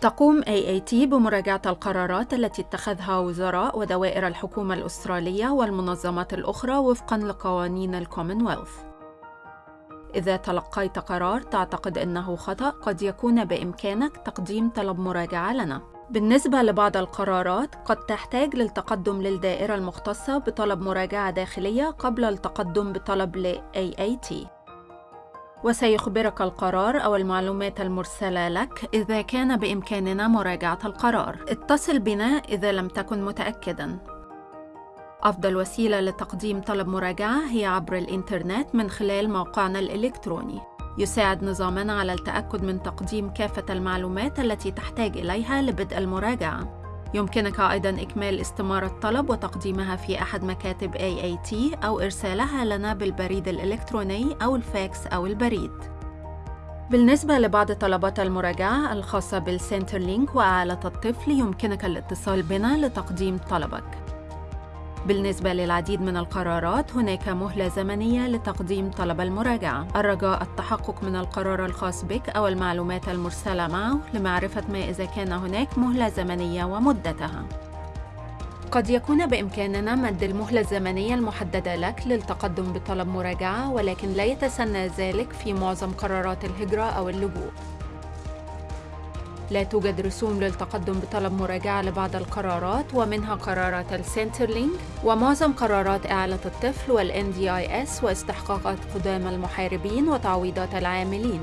تقوم AAT بمراجعة القرارات التي اتخذها وزراء ودوائر الحكومة الأسترالية والمنظمات الأخرى وفقاً لقوانين الكومنولث. إذا تلقيت قرار تعتقد أنه خطأ، قد يكون بإمكانك تقديم طلب مراجعة لنا. بالنسبة لبعض القرارات، قد تحتاج للتقدم للدائرة المختصة بطلب مراجعة داخلية قبل التقدم بطلب ل AAT. وسيخبرك القرار أو المعلومات المرسلة لك إذا كان بإمكاننا مراجعة القرار. اتصل بنا إذا لم تكن متأكداً. أفضل وسيلة لتقديم طلب مراجعة هي عبر الإنترنت من خلال موقعنا الإلكتروني. يساعد نظامنا على التأكد من تقديم كافة المعلومات التي تحتاج إليها لبدء المراجعة. يمكنك أيضاً إكمال استمارة طلب وتقديمها في أحد مكاتب AAT أو إرسالها لنا بالبريد الإلكتروني أو الفاكس أو البريد. بالنسبة لبعض طلبات المراجعة الخاصة بالسنترلينك وأعالة الطفل يمكنك الاتصال بنا لتقديم طلبك. بالنسبة للعديد من القرارات هناك مهلة زمنية لتقديم طلب المراجعة. الرجاء التحقق من القرار الخاص بك أو المعلومات المرسلة معه. لمعرفة ما إذا كان هناك مهلة زمنية ومدتها. قد يكون بإمكاننا مد المهلة الزمنية المحددة لك للتقدم بطلب مراجعة ولكن لا يتسنى ذلك في معظم قرارات الهجرة أو اللجوء. لا توجد رسوم للتقدم بطلب مراجعة لبعض القرارات ومنها قرارات Centrelink ومعظم قرارات إعالة الطفل وال NDIS واستحقاقات قدامى المحاربين وتعويضات العاملين.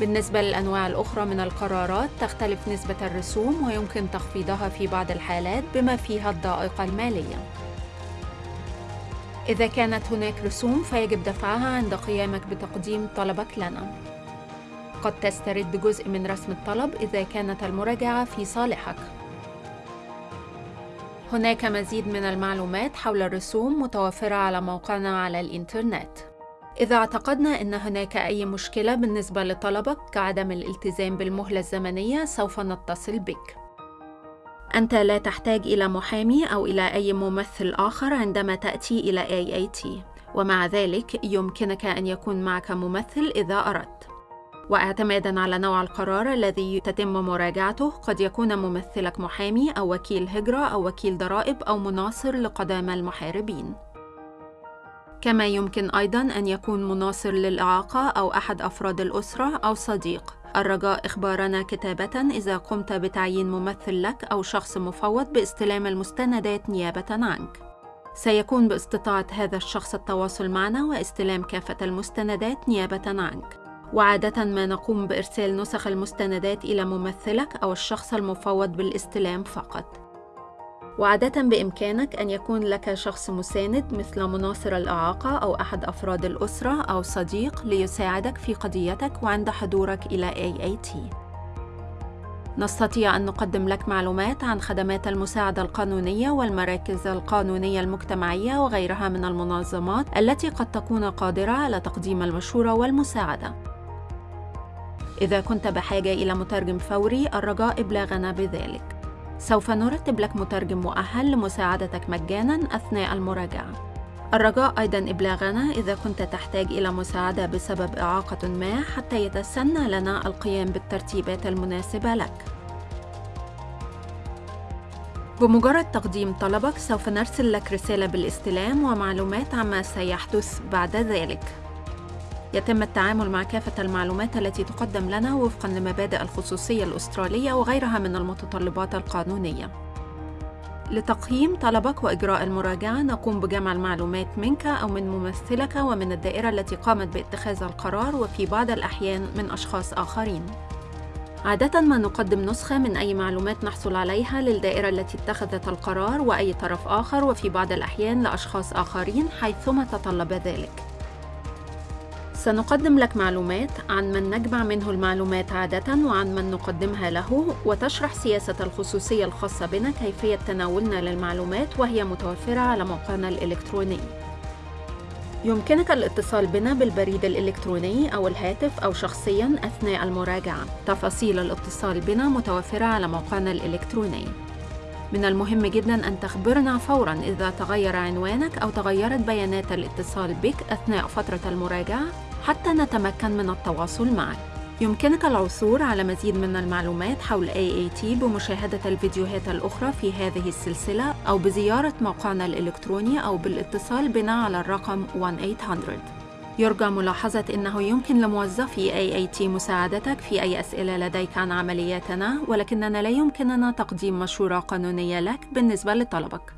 بالنسبة للأنواع الأخرى من القرارات تختلف نسبة الرسوم ويمكن تخفيضها في بعض الحالات بما فيها الضائقة المالية. إذا كانت هناك رسوم فيجب دفعها عند قيامك بتقديم طلبك لنا. قد تسترد جزء من رسم الطلب إذا كانت المراجعة في صالحك. هناك مزيد من المعلومات حول الرسوم متوفرة على موقعنا على الإنترنت. إذا اعتقدنا أن هناك أي مشكلة بالنسبة لطلبك كعدم الالتزام بالمهلة الزمنية سوف نتصل بك. أنت لا تحتاج إلى محامي أو إلى أي ممثل آخر عندما تأتي إلى AAT، ومع ذلك يمكنك أن يكون معك ممثل إذا أردت. واعتمادا على نوع القرار الذي تتم مراجعته قد يكون ممثلك محامي أو وكيل هجرة أو وكيل ضرائب أو مناصر لقدامى المحاربين. كما يمكن أيضا أن يكون مناصر للإعاقة أو أحد أفراد الأسرة أو صديق. الرجاء إخبارنا كتابة إذا قمت بتعيين ممثل لك أو شخص مفوض باستلام المستندات نيابة عنك. سيكون باستطاعة هذا الشخص التواصل معنا واستلام كافة المستندات نيابة عنك. وعادة ما نقوم بإرسال نسخ المستندات إلى ممثلك أو الشخص المفوض بالاستلام فقط. وعادة بإمكانك أن يكون لك شخص مساند مثل مناصر الإعاقة أو أحد أفراد الأسرة أو صديق ليساعدك في قضيتك وعند حضورك إلى AAT. نستطيع أن نقدم لك معلومات عن خدمات المساعدة القانونية والمراكز القانونية المجتمعية وغيرها من المنظمات التي قد تكون قادرة على تقديم المشورة والمساعدة. إذا كنت بحاجة إلى مترجم فوري الرجاء إبلاغنا بذلك. سوف نرتب لك مترجم مؤهل لمساعدتك مجاناً أثناء المراجعة. الرجاء أيضاً إبلاغنا إذا كنت تحتاج إلى مساعدة بسبب إعاقة ما حتى يتسنى لنا القيام بالترتيبات المناسبة لك. بمجرد تقديم طلبك سوف نرسل لك رسالة بالاستلام ومعلومات عما سيحدث بعد ذلك. يتم التعامل مع كافة المعلومات التي تقدم لنا وفقا لمبادئ الخصوصية الأسترالية وغيرها من المتطلبات القانونية. لتقييم طلبك وإجراء المراجعة نقوم بجمع المعلومات منك أو من ممثلك ومن الدائرة التي قامت باتخاذ القرار وفي بعض الأحيان من أشخاص آخرين. عادة ما نقدم نسخة من أي معلومات نحصل عليها للدائرة التي اتخذت القرار وأي طرف آخر وفي بعض الأحيان لأشخاص آخرين حيثما تطلب ذلك. سنقدم لك معلومات عن من نجمع منه المعلومات عادة وعن من نقدمها له وتشرح سياسة الخصوصية الخاصة بنا كيفية تناولنا للمعلومات وهي متوفرة على موقعنا الإلكتروني. يمكنك الاتصال بنا بالبريد الإلكتروني أو الهاتف أو شخصياً أثناء المراجعة. تفاصيل الاتصال بنا متوفرة على موقعنا الإلكتروني. من المهم جدا أن تخبرنا فورا إذا تغير عنوانك أو تغيرت بيانات الاتصال بك أثناء فترة المراجعة. حتى نتمكن من التواصل معك. يمكنك العثور على مزيد من المعلومات حول AAT بمشاهدة الفيديوهات الأخرى في هذه السلسلة أو بزيارة موقعنا الإلكتروني أو بالاتصال بنا على الرقم 1-800 يرجى ملاحظة أنه يمكن لموظفي AAT مساعدتك في أي أسئلة لديك عن عملياتنا ولكننا لا يمكننا تقديم مشورة قانونية لك بالنسبة لطلبك.